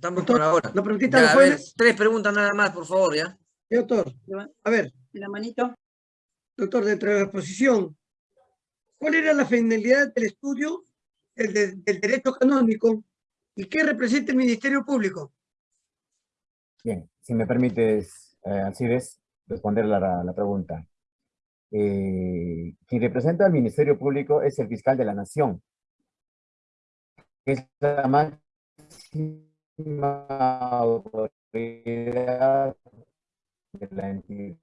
Estamos por ahora. ¿Lo permitiste Ya, a ver, tres preguntas nada más, por favor, ¿ya? Doctor, a ver, La manito. doctor, dentro de la exposición, ¿cuál era la finalidad del estudio del, de- del derecho canónico y qué representa el Ministerio Público? Bien, si me permites, eh, Alcides, responder la, la pregunta. Eh, quien representa al Ministerio Público es el fiscal de la Nación, que es la máxima autoridad de la entidad.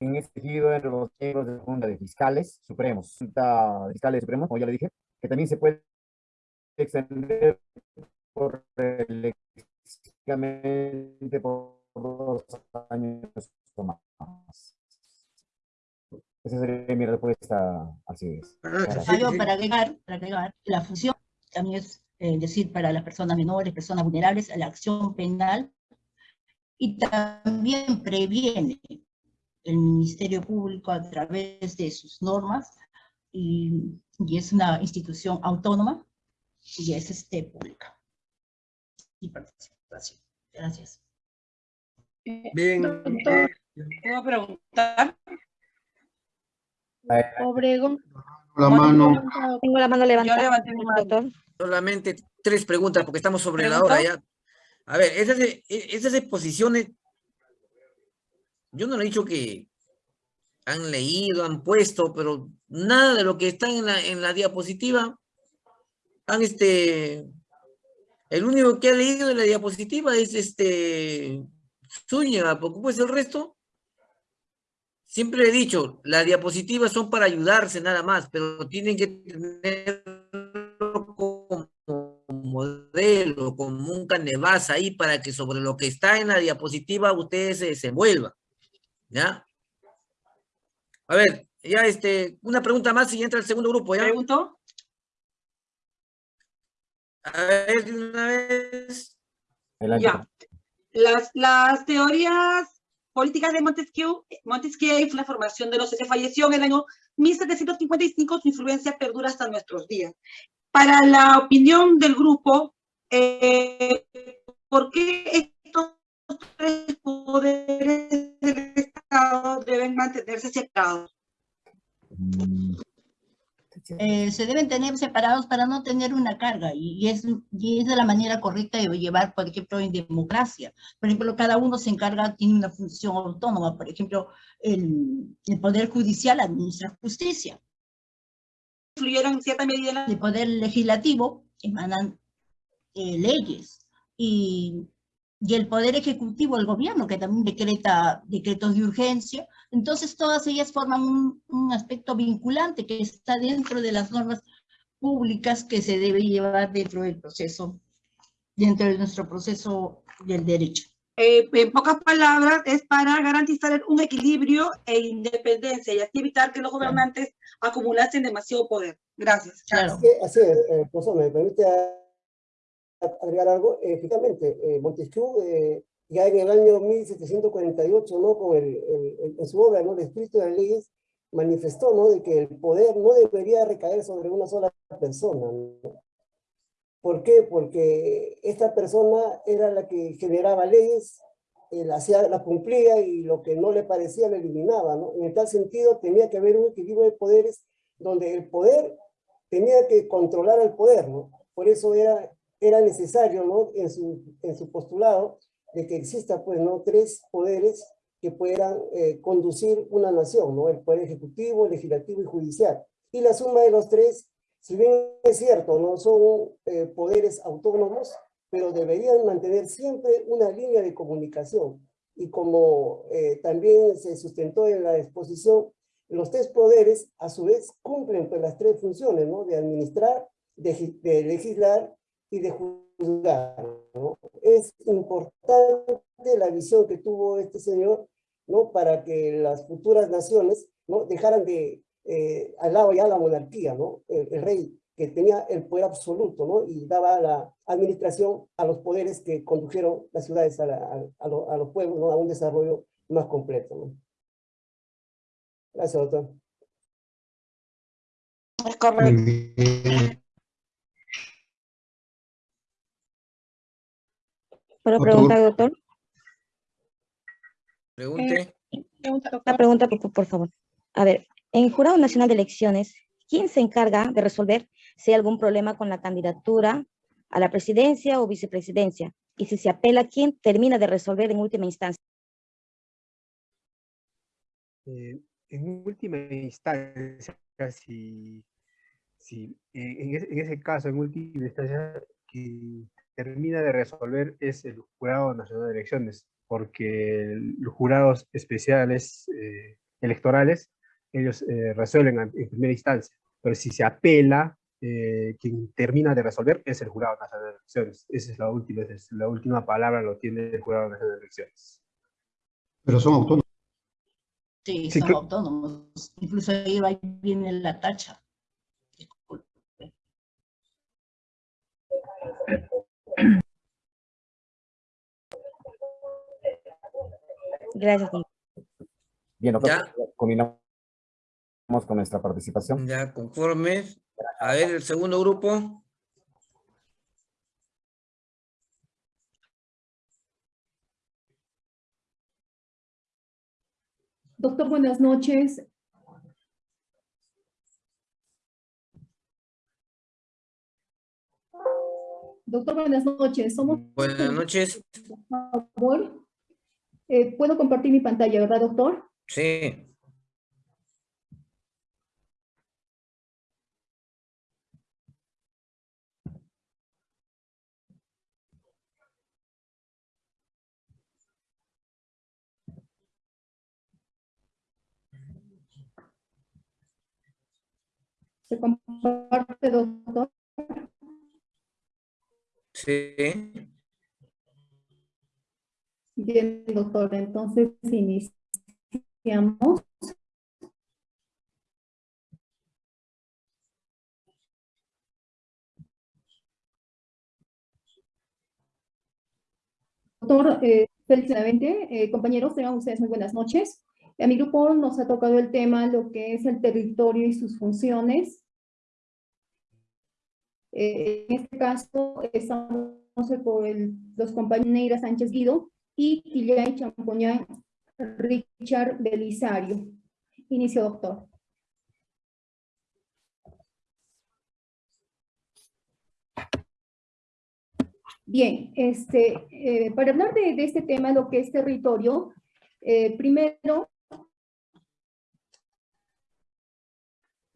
En este sentido, entre los miembros de la Junta de Fiscales Supremos, Junta de Fiscales Supremos, como ya le dije, que también se puede extender por electrónicamente por dos años o más. Esa sería mi respuesta, así es. Ah, sí. para agregar, para agregar, la función también es eh, decir para las personas menores, personas vulnerables, la acción penal y también previene el Ministerio Público a través de sus normas y, y es una institución autónoma y es este, pública y participación. Gracias. Bien. Doctor. ¿Puedo preguntar? Eh, Obregón. La mano. Tengo la mano Yo levantada. levanté mi mano. doctor. Solamente tres preguntas porque estamos sobre la hora ya. A ver, esas, esas exposiciones, yo no le he dicho que han leído, han puesto, pero nada de lo que está en la, en la diapositiva han este, el único que ha leído de la diapositiva es este Zúñiga, porque pues el resto, siempre he dicho, las diapositivas son para ayudarse nada más, pero tienen que tenerlo como modelo, como un canevas ahí para que sobre lo que está en la diapositiva ustedes se desenvuelvan, ¿ya? A ver, ya este, una pregunta más y entra el segundo grupo, ¿ya? ¿Pregunto? A ver, de una vez. adelante. Ya. Las, las teorías políticas de Montesquieu, Montesquieu fue la formación de los que falleció en el año 1755, su influencia perdura hasta nuestros días. Para la opinión del grupo, eh, ¿por qué estos tres poderes del Estado deben mantenerse separados? Eh, se deben tener separados para no tener una carga y, es, y es de la manera correcta de llevar, por ejemplo, en democracia. Por ejemplo, cada uno se encarga, tiene una función autónoma. Por ejemplo, el, el Poder Judicial administra justicia. ¿Influyeron en cierta medida la El Poder Legislativo emanan eh, leyes. Y, y el Poder Ejecutivo, el gobierno, que también decreta decretos de urgencia. Entonces, todas ellas forman un, un aspecto vinculante que está dentro de las normas públicas que se debe llevar dentro del proceso, dentro de nuestro proceso del derecho. Eh, en pocas palabras, es para garantizar un equilibrio e independencia y así evitar que los gobernantes acumulasen demasiado poder. Gracias. Claro. Sí, así es, eh, profesor, me permite agregar algo. Eh, Efectivamente, eh, Montesquieu, eh, ya en el año 1748, ¿no? Con el, el- el- en su obra, ¿no? El espíritu de las leyes, manifestó, ¿no? De que el poder no debería recaer sobre una sola persona, ¿no? ¿Por qué? Porque esta persona era la que generaba leyes, eh, la, hacía, la cumplía y lo que no le parecía lo eliminaba, ¿no? En tal sentido, tenía que haber un equilibrio de poderes donde el poder tenía que controlar al poder, ¿no? Por eso era, era necesario, ¿no? En su, en su postulado de que exista, pues, ¿no? Tres poderes que puedan eh, conducir una nación, ¿no? El poder ejecutivo, legislativo y judicial. Y la suma de los tres, si bien es cierto, no son eh, poderes autónomos, pero deberían mantener siempre una línea de comunicación. Y como eh, también se sustentó en la exposición, los tres poderes a su vez cumplen pues, las tres funciones, ¿no? De administrar, de, de legislar y de juzgar, ¿no? Es importante la visión que tuvo este señor, ¿no? Para que las futuras naciones, ¿no? Dejaran de, eh, al lado ya la monarquía, ¿no? El, el rey que tenía el poder absoluto, ¿no? Y daba la administración a los poderes que condujeron las ciudades a, la- a- a lo- a los pueblos, ¿no? A un desarrollo más completo, ¿no? Gracias, doctor. Es correcto. ¿Puedo preguntar, doctor? Pregunte. Una pregunta, por, por favor. A ver, en el Jurado Nacional de Elecciones, ¿quién se encarga de resolver si hay algún problema con la candidatura a la presidencia o vicepresidencia? Y si se apela, ¿quién termina de resolver en última instancia? Eh, en última instancia, si, si eh, en, ese, en ese caso, en última instancia, quien termina de resolver es el Jurado Nacional de Elecciones, porque los jurados especiales eh, electorales, ellos eh, resuelven en primera instancia, pero si se apela, eh, quien termina de resolver es el Jurado Nacional de Elecciones. Esa es la última, es la última palabra, lo tiene el Jurado Nacional de Elecciones. Pero son autónomos. Sí, son autónomos. Incluso ahí va- viene la tacha. Disculpe. Gracias, doctor. Bien, Ya. combinamos con nuestra participación. Ya, conforme. A ver, el segundo grupo. Doctor, buenas noches. Doctor, buenas noches. Somos, Buenas noches. por favor. Eh, Puedo compartir mi pantalla, ¿verdad, doctor? Sí. Se comparte, doctor. Sí. Bien, doctor. Entonces, iniciamos. Doctor, eh, eh, compañeros, tengan ustedes muy buenas noches. A mi grupo nos ha tocado el tema, lo que es el territorio y sus funciones. Eh, en este caso, estamos con el- los compañeros Sánchez Guido y Quillay Champoñán Richard Belisario. Inicio, doctor. Bien, este, eh, para hablar de, de este tema, lo que es territorio, eh, primero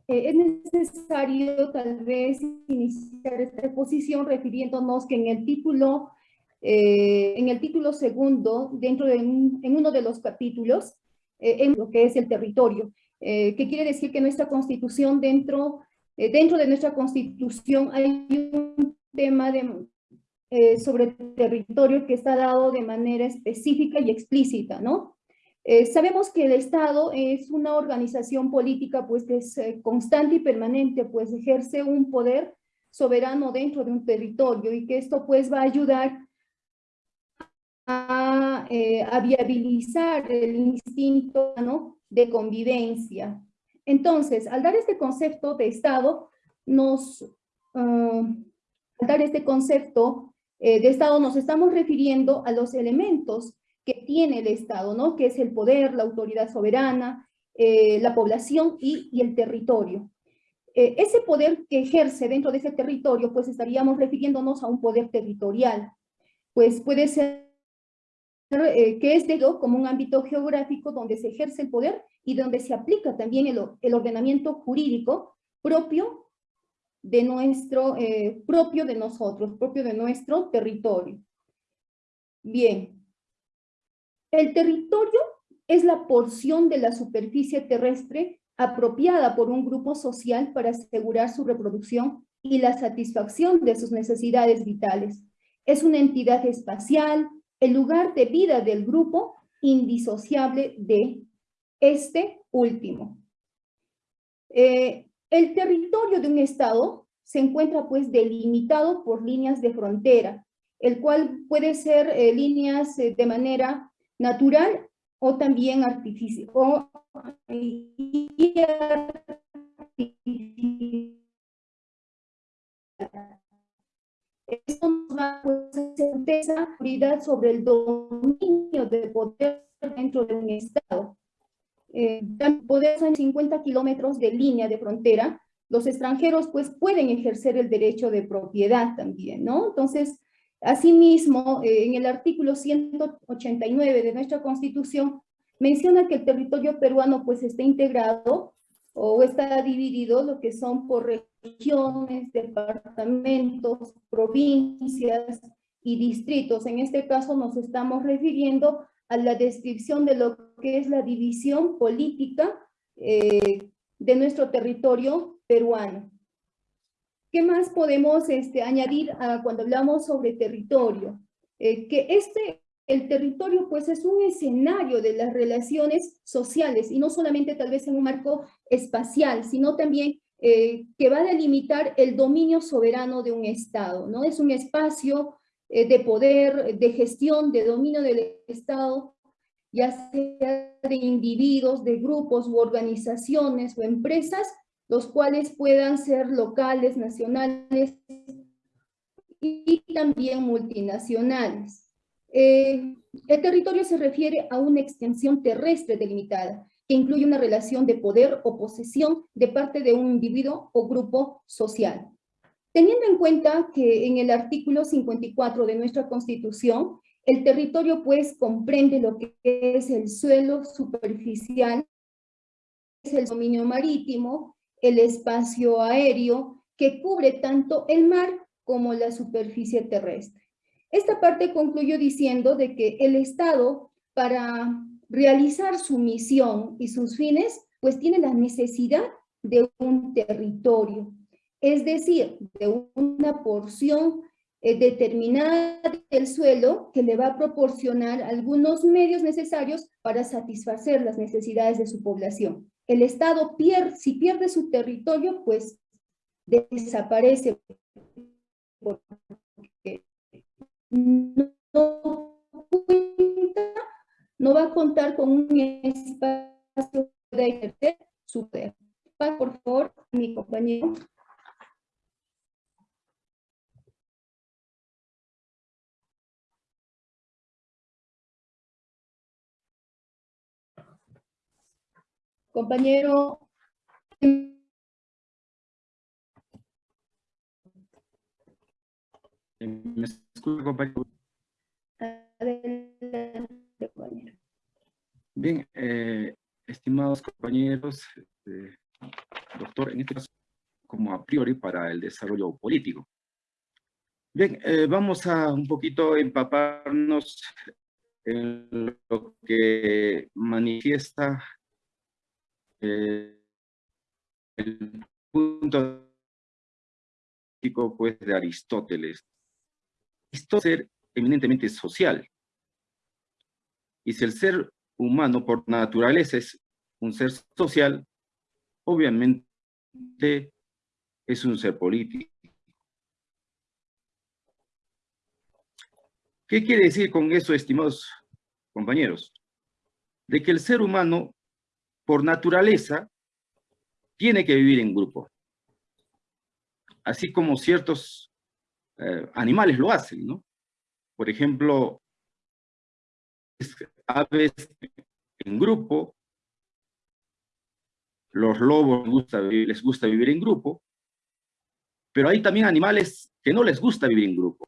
eh, es necesario tal vez iniciar esta exposición refiriéndonos que en el título, eh, en el título segundo, dentro de un- en uno de los capítulos, eh, en lo que es el territorio, eh, que quiere decir que nuestra constitución dentro, eh, dentro de nuestra constitución hay un tema de, eh, sobre territorio que está dado de manera específica y explícita, ¿no? Eh, sabemos que el Estado es una organización política pues que es constante y permanente, pues ejerce un poder soberano dentro de un territorio y que esto pues va a ayudar a, eh, a viabilizar el instinto ¿no? de convivencia. Entonces, al dar este concepto de Estado, nos, ah, al dar este concepto eh, de Estado, nos estamos refiriendo a los elementos que tiene el Estado, ¿no? Que es el poder, la autoridad soberana, eh, la población y, y el territorio. Eh, ese poder que ejerce dentro de ese territorio, pues estaríamos refiriéndonos a un poder territorial. Pues puede ser que es de lo como un ámbito geográfico donde se ejerce el poder y donde se aplica también el, el ordenamiento jurídico propio de nuestro, eh, propio de nosotros, propio de nuestro territorio. Bien, el territorio es la porción de la superficie terrestre apropiada por un grupo social para asegurar su reproducción y la satisfacción de sus necesidades vitales. Es una entidad espacial, el lugar de vida del grupo indisociable de este último. Eh, el territorio de un estado se encuentra pues delimitado por líneas de frontera, el cual puede ser eh, líneas eh, de manera natural o también artificial. Esto nos va pues, a hacer esa autoridad sobre el dominio de poder dentro de un Estado. Eh, poder en 50 kilómetros de línea de frontera, los extranjeros pues pueden ejercer el derecho de propiedad también, ¿no? Entonces, asimismo, eh, en el artículo 189 de nuestra Constitución, menciona que el territorio peruano pues está integrado o está dividido lo que son por regiones, departamentos, provincias y distritos. En este caso nos estamos refiriendo a la descripción de lo que es la división política eh, de nuestro territorio peruano. ¿Qué más podemos este, añadir a cuando hablamos sobre territorio? Eh, que este, el territorio pues es un escenario de las relaciones sociales y no solamente tal vez en un marco espacial, sino también eh, que va a delimitar el dominio soberano de un Estado, ¿no? Es un espacio de poder, de gestión, de dominio del Estado, ya sea de individuos, de grupos u organizaciones o empresas, los cuales puedan ser locales, nacionales y también multinacionales. Eh, el territorio se refiere a una extensión terrestre delimitada, que incluye una relación de poder o posesión de parte de un individuo o grupo social. Teniendo en cuenta que en el artículo 54 de nuestra Constitución, el territorio pues comprende lo que es el suelo superficial, es el dominio marítimo, el espacio aéreo, que cubre tanto el mar como la superficie terrestre. Esta parte concluyo diciendo de que el Estado, para realizar su misión y sus fines, pues tiene la necesidad de un territorio, es decir, de una porción eh, determinada del suelo que le va a proporcionar algunos medios necesarios para satisfacer las necesidades de su población. El Estado, pierde, si pierde su territorio, pues desaparece porque no, no va a contar con un espacio de ejercer su. Por favor, mi compañero. Compañero. ¿Me escucha, compañero? Bien, eh, estimados compañeros, eh, doctor, en este caso, como a priori para el desarrollo político. Bien, eh, vamos a un poquito empaparnos en lo que manifiesta el punto pues, de Aristóteles. Aristóteles es eminentemente social. Y si el ser humano por naturaleza es un ser social, obviamente es un ser político. ¿Qué quiere decir con eso, estimados compañeros? De que el ser humano por naturaleza, tiene que vivir en grupo. Así como ciertos eh, animales lo hacen, ¿no? Por ejemplo, aves en grupo, los lobos gusta, les gusta vivir en grupo, pero hay también animales que no les gusta vivir en grupo,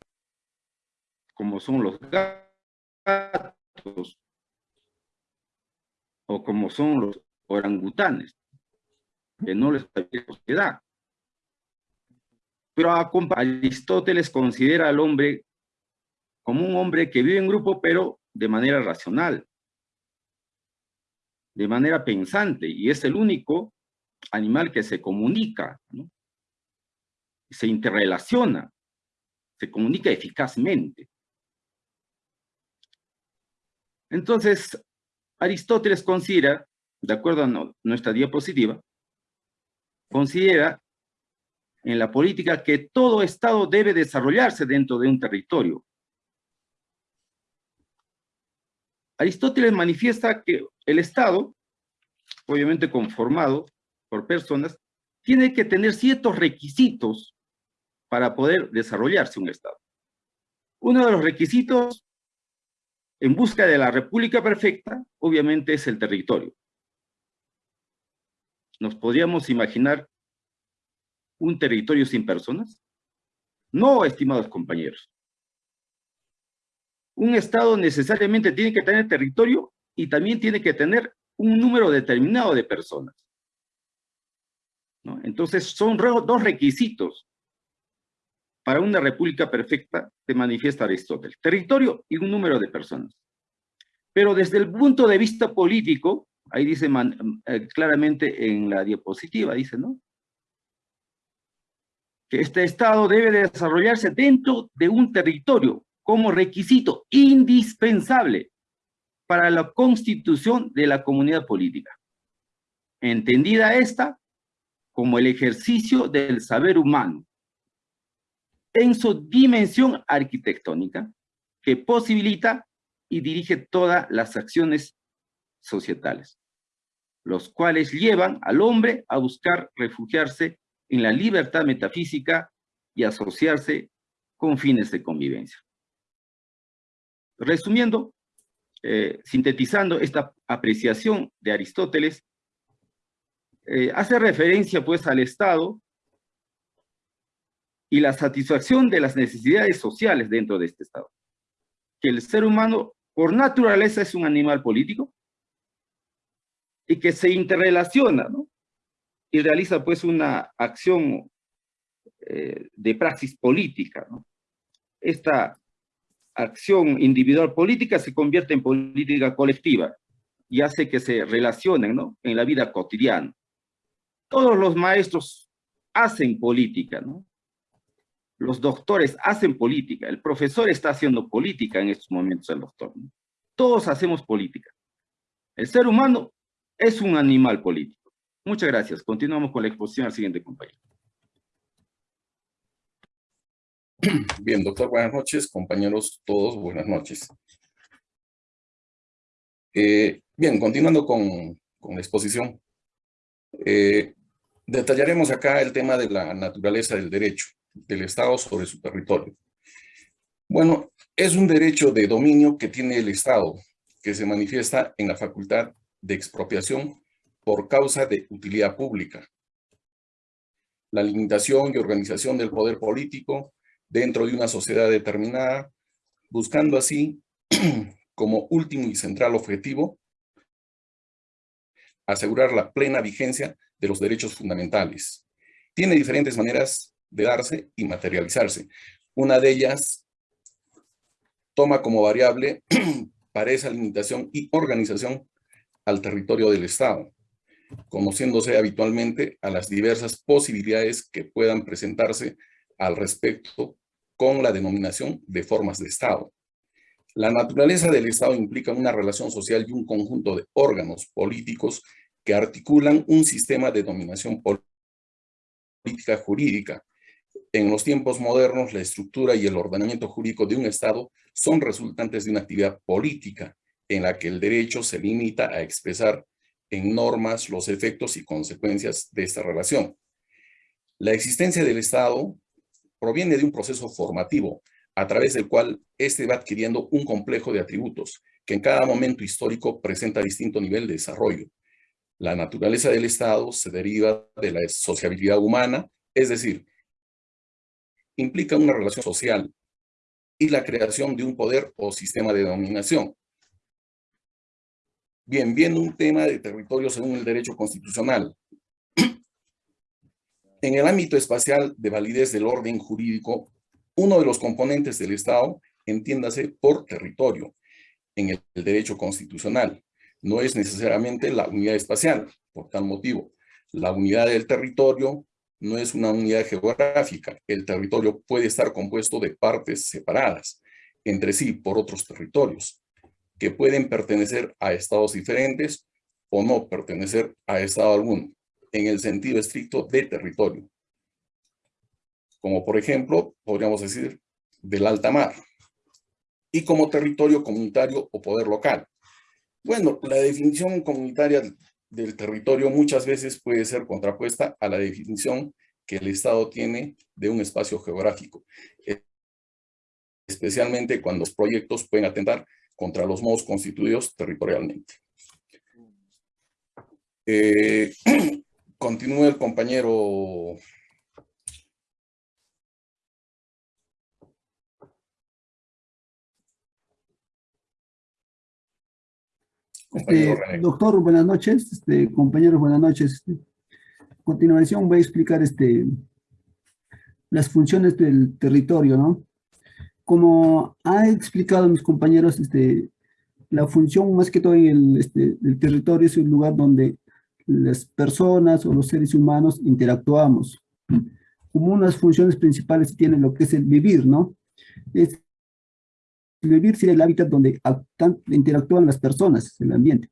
como son los gatos, o como son los orangutanes, que no les sociedad. Pero Aristóteles considera al hombre como un hombre que vive en grupo, pero de manera racional, de manera pensante, y es el único animal que se comunica, se interrelaciona, se comunica eficazmente. Entonces, Aristóteles considera de acuerdo a nuestra diapositiva, considera en la política que todo Estado debe desarrollarse dentro de un territorio. Aristóteles manifiesta que el Estado, obviamente conformado por personas, tiene que tener ciertos requisitos para poder desarrollarse un Estado. Uno de los requisitos en busca de la república perfecta, obviamente, es el territorio. ¿Nos podríamos imaginar un territorio sin personas? No, estimados compañeros. Un Estado necesariamente tiene que tener territorio y también tiene que tener un número determinado de personas. Entonces, son dos requisitos para una república perfecta, se manifiesta Aristóteles. Territorio y un número de personas. Pero desde el punto de vista político, ahí dice eh, claramente en la diapositiva, dice, ¿no? Que este Estado debe desarrollarse dentro de un territorio como requisito indispensable para la constitución de la comunidad política. Entendida esta como el ejercicio del saber humano en su dimensión arquitectónica que posibilita y dirige todas las acciones societales, los cuales llevan al hombre a buscar refugiarse en la libertad metafísica y asociarse con fines de convivencia. Resumiendo, eh, sintetizando esta apreciación de Aristóteles, eh, hace referencia pues al Estado y la satisfacción de las necesidades sociales dentro de este Estado. Que el ser humano por naturaleza es un animal político y que se interrelaciona, ¿no? Y realiza pues una acción eh, de praxis política, ¿no? Esta acción individual política se convierte en política colectiva y hace que se relacionen, ¿no? En la vida cotidiana. Todos los maestros hacen política, ¿no? Los doctores hacen política, el profesor está haciendo política en estos momentos, el doctor. Todos hacemos política. El ser humano es un animal político. Muchas gracias. Continuamos con la exposición al siguiente compañero. Bien, doctor, buenas noches. Compañeros, todos, buenas noches. Eh, bien, continuando con, la exposición. Eh, detallaremos acá el tema de la naturaleza del derecho del Estado sobre su territorio. Bueno, es un derecho de dominio que tiene el Estado, que se manifiesta en la facultad de expropiación por causa de utilidad pública. La limitación y organización del poder político dentro de una sociedad determinada, buscando así, como último y central objetivo, asegurar la plena vigencia de los derechos fundamentales. Tiene diferentes maneras de darse y materializarse. Una de ellas toma como variable para esa limitación y organización al territorio del Estado, conociéndose habitualmente a las diversas posibilidades que puedan presentarse al respecto con la denominación de formas de Estado. La naturaleza del Estado implica una relación social y un conjunto de órganos políticos que articulan un sistema de dominación política jurídica en los tiempos modernos, la estructura y el ordenamiento jurídico de un Estado son resultantes de una actividad política en la que el derecho se limita a expresar en normas los efectos y consecuencias de esta relación. La existencia del Estado proviene de un proceso formativo a través del cual éste va adquiriendo un complejo de atributos que en cada momento histórico presenta distinto nivel de desarrollo. La naturaleza del Estado se deriva de la sociabilidad humana, es decir, implica una relación social y la creación de un poder o sistema de dominación. Bien, viendo un tema de territorio según el derecho constitucional. En el ámbito espacial de validez del orden jurídico, uno de los componentes del Estado, entiéndase por territorio, en el, derecho constitucional. No es necesariamente la unidad espacial, por tal motivo. La unidad del territorio no es una unidad geográfica. El territorio puede estar compuesto de partes separadas entre sí por otros territorios, que pueden pertenecer a estados diferentes o no pertenecer a estado alguno, en el sentido estricto de territorio. Como por ejemplo, podríamos decir, del alta mar, y como territorio comunitario o poder local. Bueno, la definición comunitaria del territorio muchas veces puede ser contrapuesta a la definición que el Estado tiene de un espacio geográfico. especialmente cuando los proyectos pueden atentar contra los modos constituidos territorialmente. Eh, continúa el compañero Este, doctor, buenas noches. Este, compañeros, buenas noches. Este, a continuación voy a explicar este, las funciones del territorio, ¿no? Como ha explicado mis compañeros, este, la función más que todo en el, este, el territorio es un lugar donde las personas o los seres humanos interactuamos. Como unas funciones principales tienen lo que es el vivir, ¿no? Es vivir sería el hábitat donde interactúan las personas, el ambiente.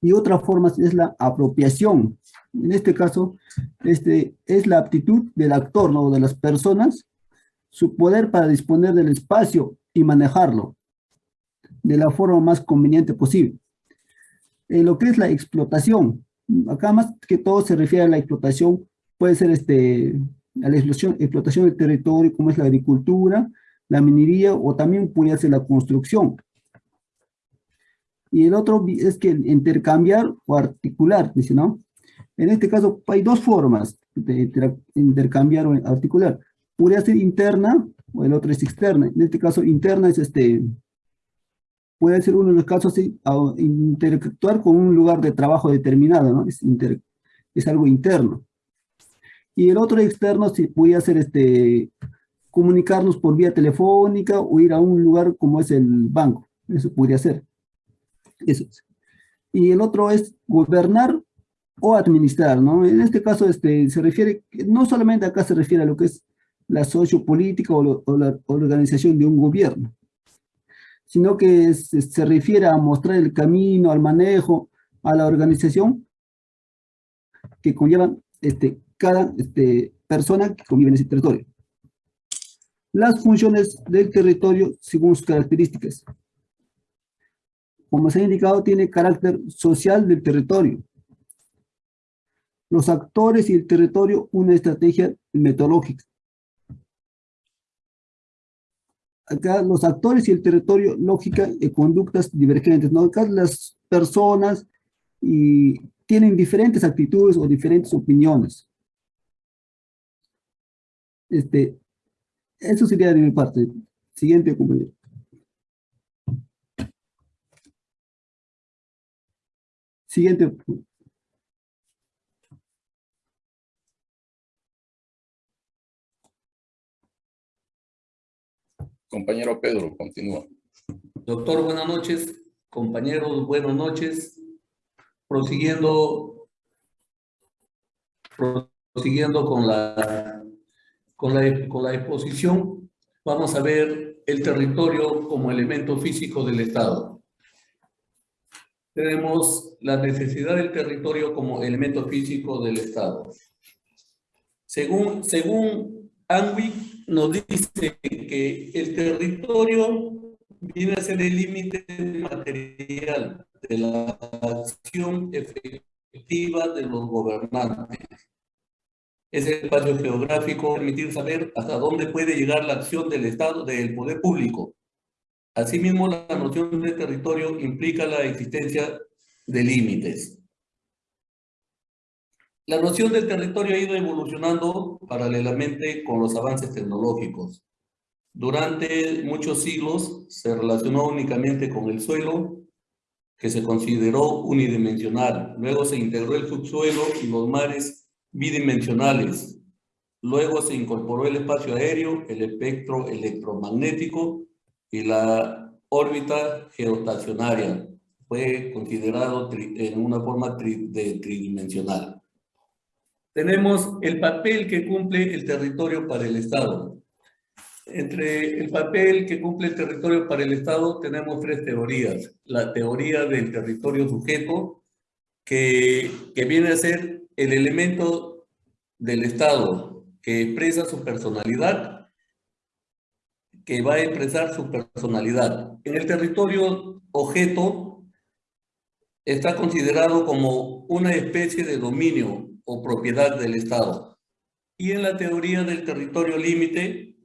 Y otra forma es la apropiación. En este caso, este, es la aptitud del actor, ¿no? de las personas, su poder para disponer del espacio y manejarlo de la forma más conveniente posible. En lo que es la explotación, acá más que todo se refiere a la explotación, puede ser este, a la explotación, explotación del territorio, como es la agricultura, la minería o también puede ser la construcción. Y el otro es que intercambiar o articular, dice, ¿no? En este caso hay dos formas de intercambiar o articular. Podría ser interna o el otro es externa. En este caso interna es este, puede ser uno de los casos interactuar con un lugar de trabajo determinado, ¿no? Es, es algo interno. Y el otro externo sí puede ser este, comunicarnos por vía telefónica o ir a un lugar como es el banco. Eso podría ser. Eso. Y el otro es gobernar o administrar, ¿no? En este caso este, se refiere, no solamente acá se refiere a lo que es la sociopolítica o, o la organización de un gobierno, sino que se refiere a mostrar el camino, al manejo, a la organización que conllevan este, cada este, persona que convive en ese territorio las funciones del territorio según sus características. Como se ha indicado, tiene carácter social del territorio. Los actores y el territorio, una estrategia metodológica. Acá los actores y el territorio, lógica y conductas divergentes. ¿no? Acá las personas y tienen diferentes actitudes o diferentes opiniones. Este, eso sería de mi parte. Siguiente, compañero. Siguiente. Compañero Pedro, continúa. Doctor, buenas noches. Compañeros, buenas noches. Prosiguiendo, con la con la, con la exposición vamos a ver el territorio como elemento físico del Estado. Tenemos la necesidad del territorio como elemento físico del Estado. Según, según nos dice que el territorio viene a ser el límite material de la acción efectiva de los gobernantes ese espacio geográfico permitir saber hasta dónde puede llegar la acción del Estado, del poder público. Asimismo, la noción de territorio implica la existencia de límites. La noción del territorio ha ido evolucionando paralelamente con los avances tecnológicos. Durante muchos siglos se relacionó únicamente con el suelo, que se consideró unidimensional. Luego se integró el subsuelo y los mares bidimensionales. Luego se incorporó el espacio aéreo, el espectro electromagnético y la órbita geoestacionaria. Fue considerado en una forma de tridimensional. Tenemos el papel que cumple el territorio para el Estado. Entre el papel que cumple el territorio para el Estado tenemos tres teorías. La teoría del territorio sujeto, que, que viene a ser el elemento del Estado que expresa su personalidad, que va a expresar su personalidad. En el territorio objeto está considerado como una especie de dominio o propiedad del Estado. Y en la teoría del territorio límite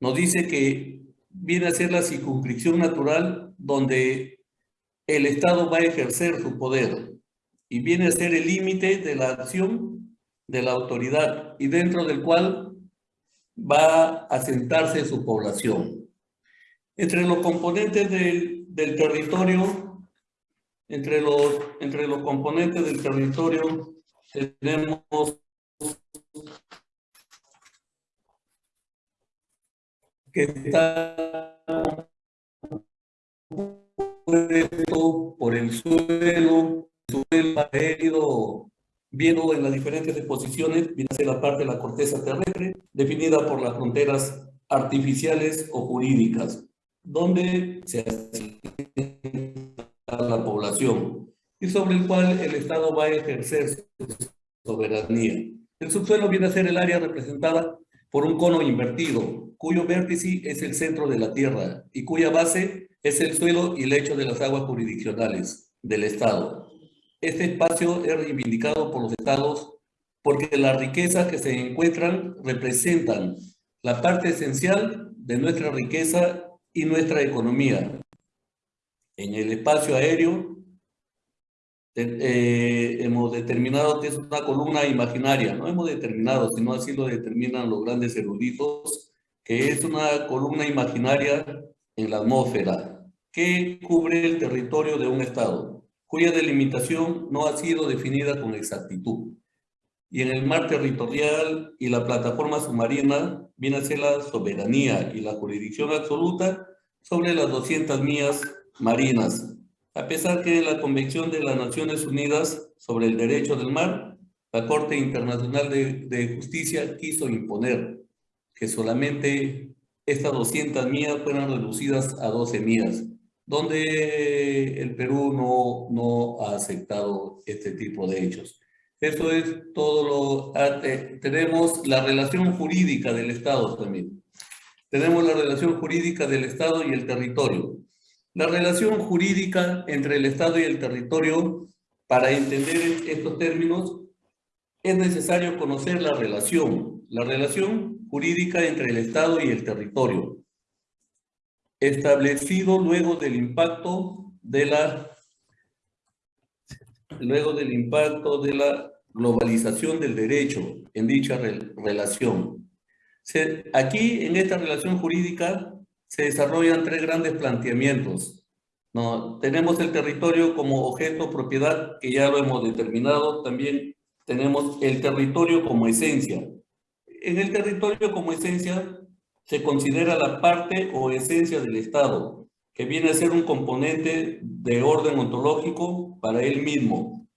nos dice que viene a ser la circunscripción natural donde el Estado va a ejercer su poder y viene a ser el límite de la acción de la autoridad y dentro del cual va a sentarse su población. Entre los componentes del, del territorio, entre los, entre los componentes del territorio tenemos que está por el suelo, el suelo ha ido viendo en las diferentes disposiciones, viene a ser la parte de la corteza terrestre, definida por las fronteras artificiales o jurídicas, donde se a la población y sobre el cual el Estado va a ejercer su soberanía. El subsuelo viene a ser el área representada por un cono invertido, cuyo vértice es el centro de la Tierra y cuya base es el suelo y lecho de las aguas jurisdiccionales del Estado. Este espacio es reivindicado por los Estados porque las riquezas que se encuentran representan la parte esencial de nuestra riqueza y nuestra economía. En el espacio aéreo eh, hemos determinado que es una columna imaginaria, no hemos determinado, sino así lo determinan los grandes eruditos, que es una columna imaginaria en la atmósfera que cubre el territorio de un estado, cuya delimitación no ha sido definida con exactitud. Y en el mar territorial y la plataforma submarina viene a ser la soberanía y la jurisdicción absoluta sobre las 200 millas marinas a pesar que la Convención de las Naciones Unidas sobre el Derecho del Mar, la Corte Internacional de, Justicia quiso imponer que solamente estas 200 millas fueran reducidas a 12 millas, donde el Perú no, ha aceptado este tipo de hechos. Eso es todo lo... Ah, tenemos la relación jurídica del Estado también. Tenemos la relación jurídica del Estado y el territorio. La relación jurídica entre el Estado y el territorio, para entender estos términos, es necesario conocer la relación, la relación jurídica entre el Estado y el territorio, establecido luego del impacto de la luego del impacto de la globalización del derecho en dicha relación. aquí, en esta relación jurídica, se desarrollan tres grandes planteamientos. ¿no? Tenemos el territorio como objeto, propiedad, que ya lo hemos determinado. También tenemos el territorio como esencia. En el territorio como esencia se considera la parte o esencia del Estado, que viene a ser un componente de orden ontológico para él mismo.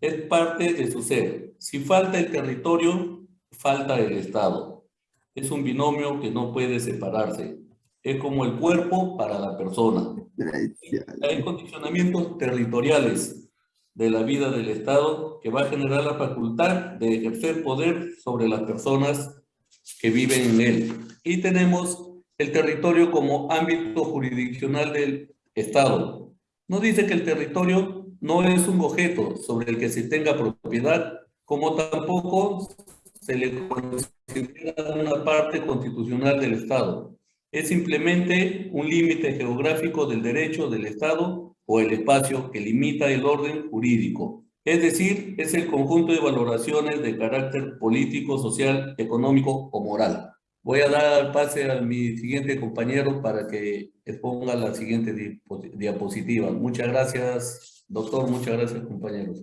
Es parte de su ser. Si falta el territorio, falta el Estado. Es un binomio que no puede separarse es como el cuerpo para la persona. Hay condicionamientos territoriales de la vida del Estado que va a generar la facultad de ejercer poder sobre las personas que viven en él. Y tenemos el territorio como ámbito jurisdiccional del Estado. No dice que el territorio no es un objeto sobre el que se tenga propiedad, como tampoco se le considera una parte constitucional del Estado es simplemente un límite geográfico del derecho del Estado o el espacio que limita el orden jurídico. Es decir, es el conjunto de valoraciones de carácter político, social, económico o moral. Voy a dar pase a mi siguiente compañero para que exponga la siguiente diapositiva. Muchas gracias, doctor. Muchas gracias, compañeros.